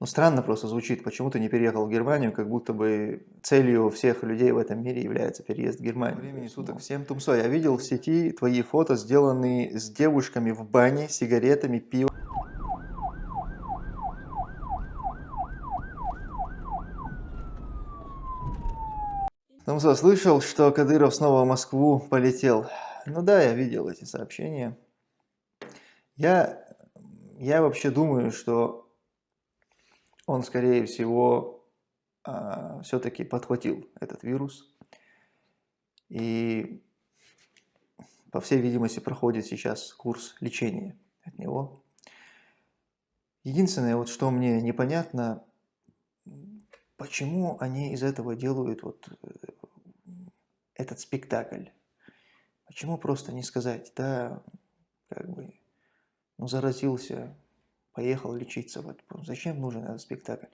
Ну, странно просто звучит, почему ты не переехал в Германию, как будто бы целью всех людей в этом мире является переезд в Германию. Времени суток всем тумсо. Я видел в сети твои фото, сделанные с девушками в бане, сигаретами, пивом. Тумсо, слышал, что Кадыров снова в Москву полетел. Ну да, я видел эти сообщения. Я, я вообще думаю, что он, скорее всего, а, все-таки подхватил этот вирус. И, по всей видимости, проходит сейчас курс лечения от него. Единственное, вот что мне непонятно, почему они из этого делают вот этот спектакль. Почему просто не сказать, да, как бы, ну, заразился, поехал лечиться. Вот зачем нужен этот спектакль?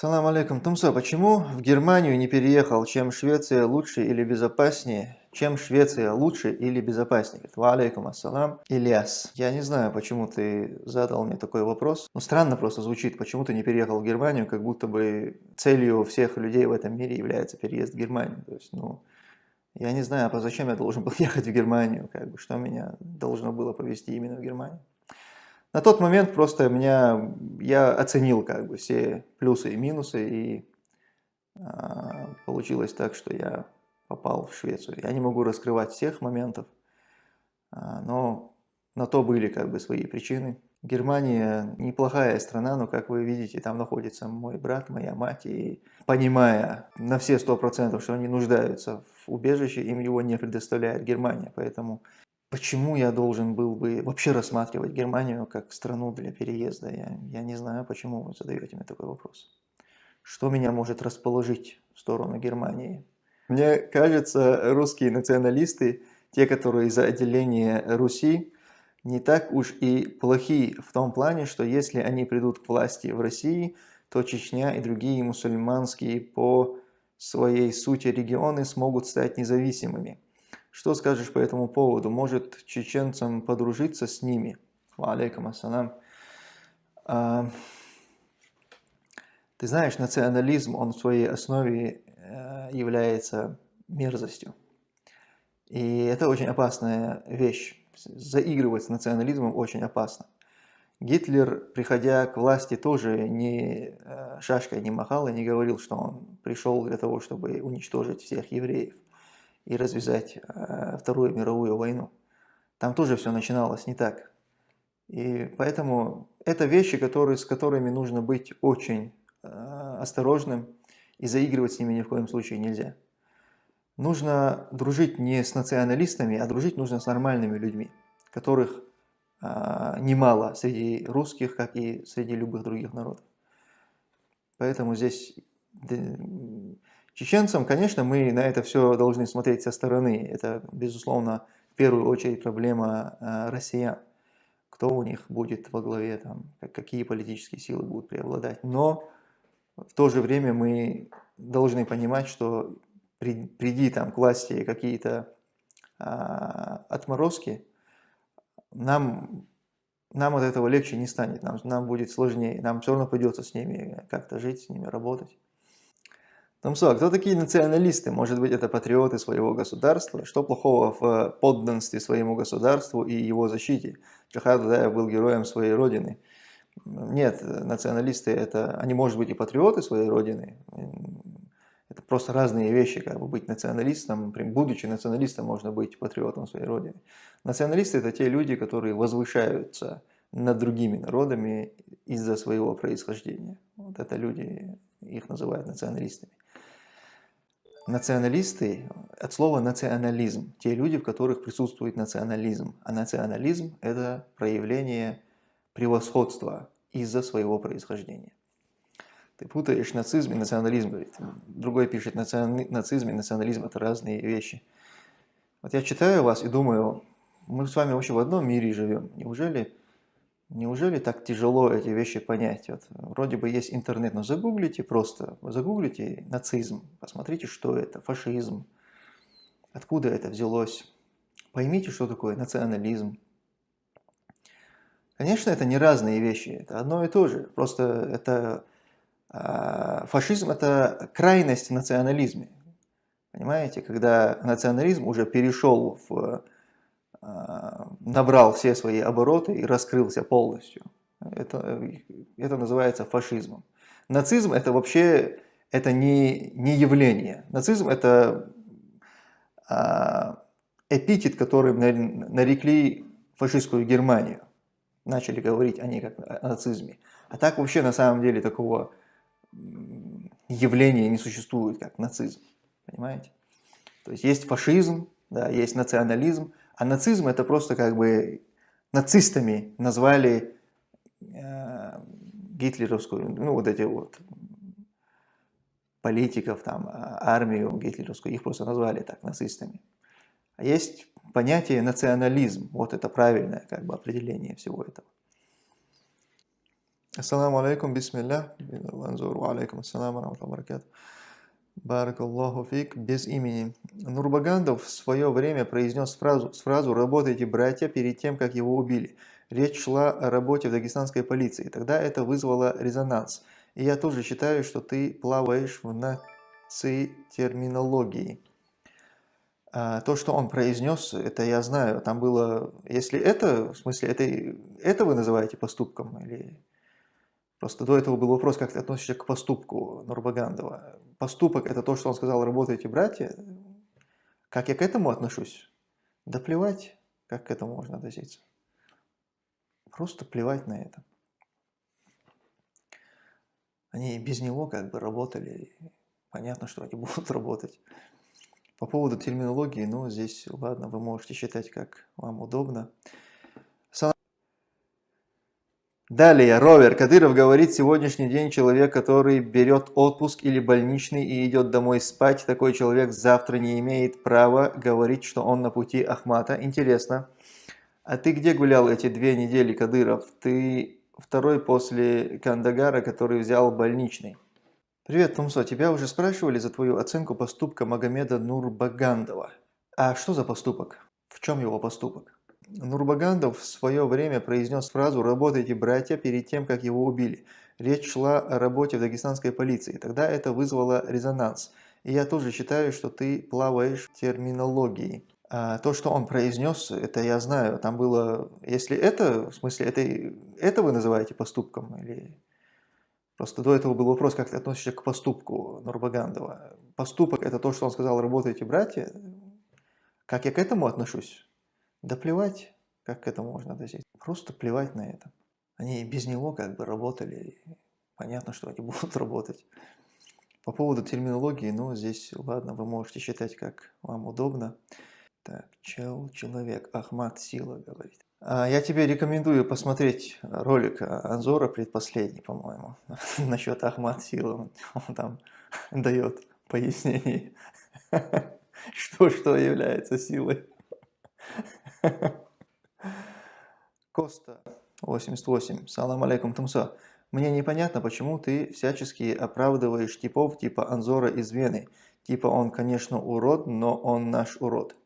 Салам алейкум. Тумсо, почему в Германию не переехал? Чем Швеция лучше или безопаснее? Чем Швеция лучше или безопаснее? Ва алейкум ассалам. Ильяс, я не знаю, почему ты задал мне такой вопрос. Ну, странно просто звучит, почему ты не переехал в Германию, как будто бы целью всех людей в этом мире является переезд в Германию. То есть, ну, я не знаю, а зачем я должен был ехать в Германию, как бы, что меня должно было повезти именно в Германию. На тот момент просто меня, я оценил как бы все плюсы и минусы, и а, получилось так, что я попал в Швецию. Я не могу раскрывать всех моментов, а, но на то были как бы свои причины. Германия неплохая страна, но, как вы видите, там находится мой брат, моя мать, и понимая на все сто процентов, что они нуждаются в убежище, им его не предоставляет Германия, поэтому почему я должен был бы вообще рассматривать Германию как страну для переезда, я, я не знаю, почему вы задаете мне такой вопрос. Что меня может расположить в сторону Германии? Мне кажется, русские националисты, те, которые за отделение Руси, не так уж и плохи в том плане, что если они придут к власти в России, то Чечня и другие мусульманские по своей сути регионы смогут стать независимыми. Что скажешь по этому поводу? Может чеченцам подружиться с ними? Алейкум ассалам. А, ты знаешь, национализм, он в своей основе э, является мерзостью. И это очень опасная вещь заигрывать с национализмом очень опасно. Гитлер, приходя к власти, тоже не э, шашкой не махал и не говорил, что он пришел для того, чтобы уничтожить всех евреев и развязать э, Вторую мировую войну. Там тоже все начиналось не так. И поэтому это вещи, которые, с которыми нужно быть очень э, осторожным, и заигрывать с ними ни в коем случае нельзя. Нужно дружить не с националистами, а дружить нужно с нормальными людьми, которых а, немало среди русских, как и среди любых других народов. Поэтому здесь чеченцам, конечно, мы на это все должны смотреть со стороны. Это, безусловно, в первую очередь проблема а, россиян. Кто у них будет во главе, там, какие политические силы будут преобладать. Но в то же время мы должны понимать, что приди там к власти какие-то а, отморозки, нам, нам от этого легче не станет, нам, нам будет сложнее, нам все равно придется с ними как-то жить, с ними работать. Томсо, а кто такие националисты? Может быть, это патриоты своего государства? Что плохого в подданстве своему государству и его защите? Джахар Дудаев был героем своей родины. Нет, националисты это, они, может быть, и патриоты своей родины, это просто разные вещи, как бы быть националистом, будучи националистом, можно быть патриотом своей родины. Националисты – это те люди, которые возвышаются над другими народами из-за своего происхождения. Вот это люди, их называют националистами. Националисты от слова национализм, те люди, в которых присутствует национализм. А национализм – это проявление превосходства из-за своего происхождения. Ты путаешь нацизм и национализм, говорит. Другой пишет, нацизм и национализм – это разные вещи. Вот я читаю вас и думаю, мы с вами вообще в одном мире живем. Неужели, неужели так тяжело эти вещи понять? Вот, вроде бы есть интернет, но загуглите просто, загуглите нацизм, посмотрите, что это, фашизм, откуда это взялось. Поймите, что такое национализм. Конечно, это не разные вещи, это одно и то же. Просто это фашизм – это крайность в национализме. Понимаете, когда национализм уже перешел в, э, набрал все свои обороты и раскрылся полностью. Это, это называется фашизмом. Нацизм – это вообще это не, не явление. Нацизм – это э, эпитет, которым нарекли фашистскую Германию начали говорить о ней как о нацизме. А так вообще на самом деле такого явления не существует, как нацизм. Понимаете? То есть есть фашизм, да, есть национализм, а нацизм это просто как бы нацистами назвали э, гитлеровскую, ну вот эти вот политиков, там, а, армию гитлеровскую, их просто назвали так, нацистами. А есть понятие национализм. Вот это правильное как бы, определение всего этого. Ассаламу алейкум, бисмилля. Ванзуру алейкум, ассаламу алейкум, Барак Аллаху фик, без имени. Нурбагандов в свое время произнес фразу, фразу «Работайте, братья», перед тем, как его убили. Речь шла о работе в дагестанской полиции. Тогда это вызвало резонанс. И я тоже считаю, что ты плаваешь в наци-терминологии. А, то, что он произнес, это я знаю, там было, если это, в смысле, это, это вы называете поступком, или просто до этого был вопрос, как ты относишься к поступку Нурбагандова. Поступок – это то, что он сказал, работаете, братья, как я к этому отношусь? Да плевать, как к этому можно относиться. Просто плевать на это. Они без него как бы работали, понятно, что они будут работать. По поводу терминологии, ну, здесь, ладно, вы можете считать, как вам удобно. Далее, Ровер Кадыров говорит, сегодняшний день человек, который берет отпуск или больничный и идет домой спать, такой человек завтра не имеет права говорить, что он на пути Ахмата. Интересно. А ты где гулял эти две недели, Кадыров? Ты второй после Кандагара, который взял больничный. Привет, Тумсо. Тебя уже спрашивали за твою оценку поступка Магомеда Нурбагандова. А что за поступок? В чем его поступок? Нурбагандов в свое время произнес фразу «Работайте, братья» перед тем, как его убили. Речь шла о работе в дагестанской полиции. Тогда это вызвало резонанс. И я тоже считаю, что ты плаваешь в терминологии. А то, что он произнес, это я знаю. Там было, если это, в смысле, это, это вы называете поступком? Или Просто до этого был вопрос, как ты относишься к поступку Нурбагандова. Поступок – это то, что он сказал, работаете, братья. Как я к этому отношусь? Да плевать, как к этому можно относиться. Просто плевать на это. Они без него как бы работали. Понятно, что они будут работать. По поводу терминологии, ну, здесь, ладно, вы можете считать, как вам удобно. Так, чел, человек, Ахмад Сила говорит. А, я тебе рекомендую посмотреть ролик Анзора, предпоследний, по-моему, насчет Ахмад Сила. Он там дает пояснение, что что является силой. Коста, 88. Салам алейкум, Тумсо. Мне непонятно, почему ты всячески оправдываешь типов типа Анзора из Вены. Типа он, конечно, урод, но он наш урод.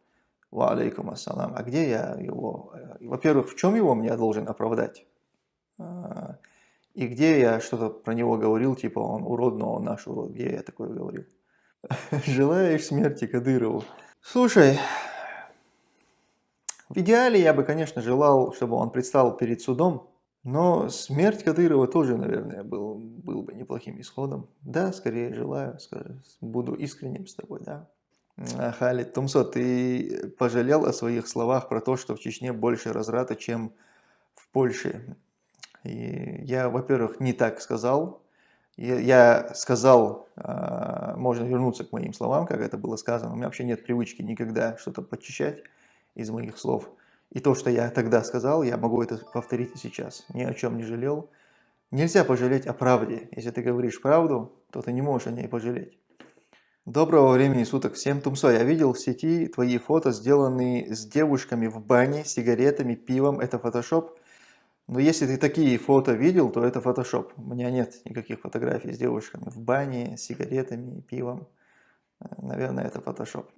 Ва алейкум ассалам. А где я его? Э, во-первых, в чем его мне должен оправдать? А, и где я что-то про него говорил, типа он урод, но он наш урод. Где я такое говорил? Желаешь смерти Кадырову? Слушай, в идеале я бы, конечно, желал, чтобы он предстал перед судом, но смерть Кадырова тоже, наверное, был, был бы неплохим исходом. Да, скорее желаю, буду искренним с тобой, да. Халид Тумсо, ты пожалел о своих словах про то, что в Чечне больше разрата, чем в Польше. И я, во-первых, не так сказал. Я сказал, а, можно вернуться к моим словам, как это было сказано. У меня вообще нет привычки никогда что-то подчищать из моих слов. И то, что я тогда сказал, я могу это повторить и сейчас. Ни о чем не жалел. Нельзя пожалеть о правде. Если ты говоришь правду, то ты не можешь о ней пожалеть. Доброго времени суток всем, Тумсо. Я видел в сети твои фото, сделанные с девушками в бане, сигаретами, пивом. Это фотошоп? Но если ты такие фото видел, то это фотошоп. У меня нет никаких фотографий с девушками в бане, сигаретами, пивом. Наверное, это фотошоп.